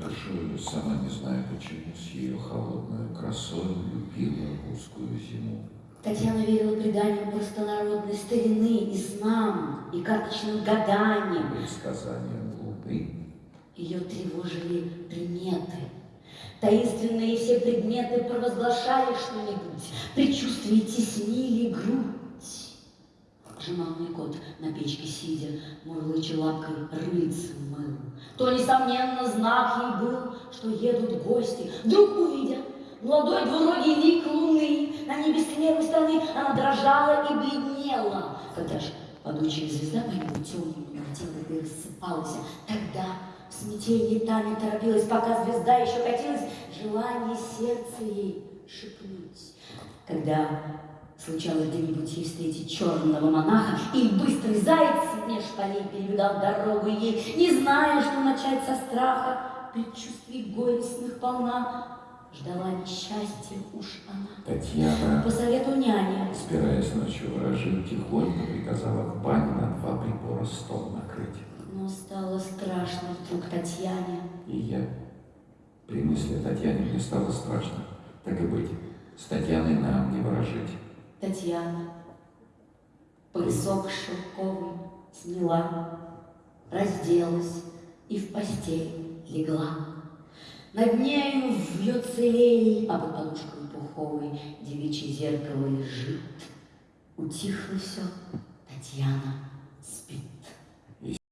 душою, сама не знаю почему, с ее холодной красой любила русскую зиму. Татьяна верила преданиям простонародной старины и снам, и карточным гаданиям. Предсказанием луны Ее тревожили приметы. Таинственные все предметы провозглашали что-нибудь, предчувствия теснили грудь. Жеманный кот на печке сидя, мурлыча лапкой рыльцем мыл. То, несомненно, знак ей был, что едут гости. Вдруг увидя молодой двуногий лик луны на небе с левой она дрожала и бледнела. Когда ж падучая звезда по небу темному летела и рассыпалась, тогда в смятении Таня торопилась, пока звезда еще катилась, желание сердца ей шепнуть. Когда случалось где-нибудь ей встретить черного монаха, и быстрый заяц меж полей перебегал дорогу ей, не зная, что начать со страха, предчувствий горестных полна, ждала несчастья уж она. Татьяна, По совету няни собираясь ночью ворожить, тихонько приказала в бане на два прибора стол накрыть. Но стало страшно вдруг Татьяне. И я, при мысли о Татьяне, мне стало страшно. Так и быть, с Татьяной нам не ворожить. Татьяна поясок шелковый сняла, разделась и в постель легла. Над нею вьется лей, а под подушкой пуховой девичье зеркало лежит. Утихло все, Татьяна спит.